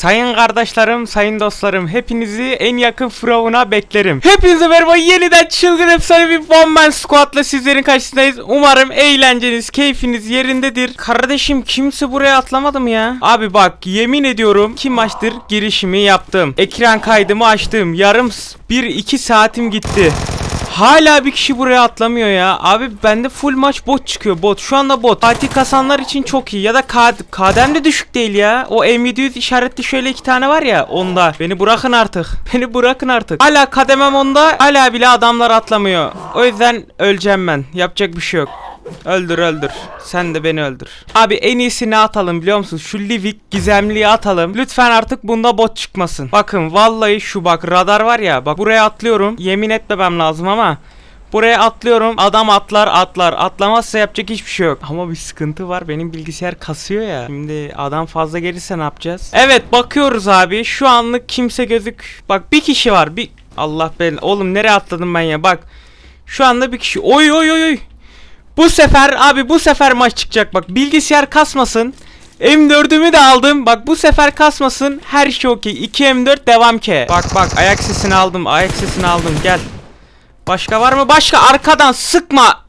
Sayın kardeşlerim, sayın dostlarım, hepinizi en yakın frovuna beklerim. Hepinize merhaba, yeniden çılgın efsane bir One Man Squad'la sizlerin karşısındayız. Umarım eğlenceniz, keyfiniz yerindedir. Kardeşim kimse buraya atlamadı mı ya? Abi bak, yemin ediyorum kim maçtır girişimi yaptım. Ekran kaydımı açtım. Yarım 1-2 saatim gitti. Hala bir kişi buraya atlamıyor ya. Abi bende full maç bot çıkıyor bot. Şu anda bot. Fatih kasanlar için çok iyi. Ya da kad kadem de düşük değil ya. O M700 işaretli şöyle iki tane var ya onda. Beni bırakın artık. Beni bırakın artık. Hala kademem onda. Hala bile adamlar atlamıyor. O yüzden öleceğim ben. Yapacak bir şey yok. Öldür öldür. Sen de beni öldür. Abi en iyisi ne atalım biliyor musun? Şu Livik gizemliyi atalım. Lütfen artık bunda bot çıkmasın. Bakın vallahi şu bak radar var ya. Bak buraya atlıyorum. Yemin etmemem lazım ama. Buraya atlıyorum. Adam atlar atlar. Atlamazsa yapacak hiçbir şey yok. Ama bir sıkıntı var. Benim bilgisayar kasıyor ya. Şimdi adam fazla gelirse ne yapacağız? Evet bakıyoruz abi. Şu anlık kimse gözük. Bak bir kişi var. Bir Allah ben. Oğlum nereye atladım ben ya? Bak. Şu anda bir kişi. Oy oy oy oy. Bu sefer abi bu sefer maç çıkacak bak bilgisayar kasmasın. M4'ümü de aldım. Bak bu sefer kasmasın. Her şey okey. 2 M4 devam ki. Bak bak ayak sesini aldım. Ayak sesini aldım. Gel. Başka var mı? Başka arkadan sıkma.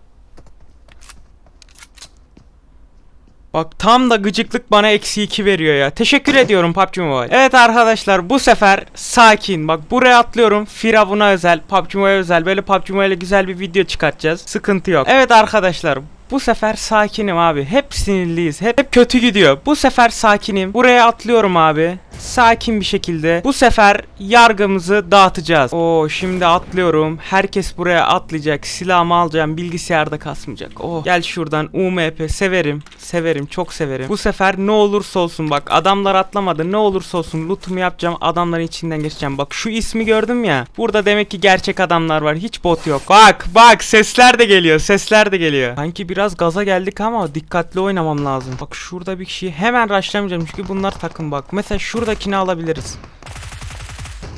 Bak tam da gıcıklık bana eksi 2 veriyor ya. Teşekkür ediyorum PUBG Mobile. Evet arkadaşlar bu sefer sakin. Bak buraya atlıyorum. Firavun'a özel, PUBG Mobile özel. Böyle PUBG Mobile'e güzel bir video çıkartacağız. Sıkıntı yok. Evet arkadaşlar bu sefer sakinim abi. Hep sinirliyiz. Hep, hep kötü gidiyor. Bu sefer sakinim. Buraya atlıyorum abi. Sakin bir şekilde. Bu sefer yargımızı dağıtacağız. Oo şimdi atlıyorum. Herkes buraya atlayacak. Silahımı alacağım. Bilgisayarda kasmayacak. Oh gel şuradan UMP severim. Severim. Çok severim. Bu sefer ne olursa olsun bak adamlar atlamadı. Ne olursa olsun lootumu yapacağım. Adamların içinden geçeceğim. Bak şu ismi gördüm ya. Burada demek ki gerçek adamlar var. Hiç bot yok. Bak bak sesler de geliyor. Sesler de geliyor. Sanki biraz gaza geldik ama dikkatli oynamam lazım. Bak şurada bir kişiyi hemen rushlamayacağım. Çünkü bunlar takım bak. Mesela şuradakini alabiliriz.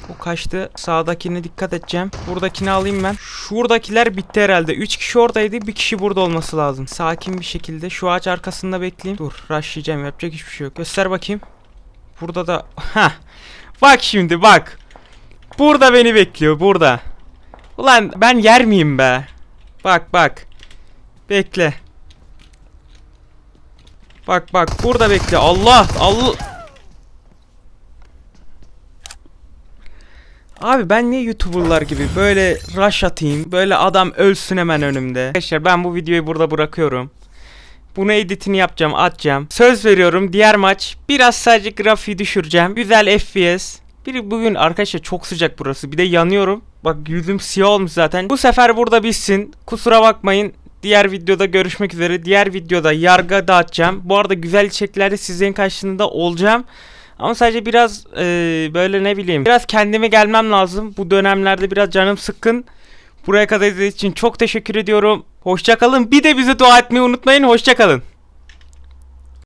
O kaçtı. Sağdakine dikkat edeceğim. Buradakini alayım ben. Şuradakiler bitti herhalde. 3 kişi oradaydı. Bir kişi burada olması lazım. Sakin bir şekilde şu ağaç arkasında bekleyeyim. Dur rushlayacağım. Yapacak hiçbir şey yok. Göster bakayım. Burada da... Heh. Bak şimdi bak. Burada beni bekliyor. Burada. Ulan ben yer miyim be? Bak bak. Bekle. Bak bak burada bekle. Allah Allah. Abi ben niye YouTuber'lar gibi böyle rush atayım, böyle adam ölsün hemen önümde. Arkadaşlar ben bu videoyu burada bırakıyorum. Bunu editini yapacağım, atacağım. Söz veriyorum diğer maç biraz sadece grafiği düşüreceğim. Güzel FPS. Bir bugün arkadaşlar çok sıcak burası. Bir de yanıyorum. Bak yüzüm siyah olmuş zaten. Bu sefer burada bitsin. Kusura bakmayın. Diğer videoda görüşmek üzere. Diğer videoda yargı dağıtacağım. Bu arada güzel içeriklerde sizlerin karşısında olacağım. Ama sadece biraz e, böyle ne bileyim biraz kendime gelmem lazım. Bu dönemlerde biraz canım sıkkın. Buraya kadar izlediğiniz için çok teşekkür ediyorum. Hoşçakalın. Bir de bize dua etmeyi unutmayın. Hoşçakalın.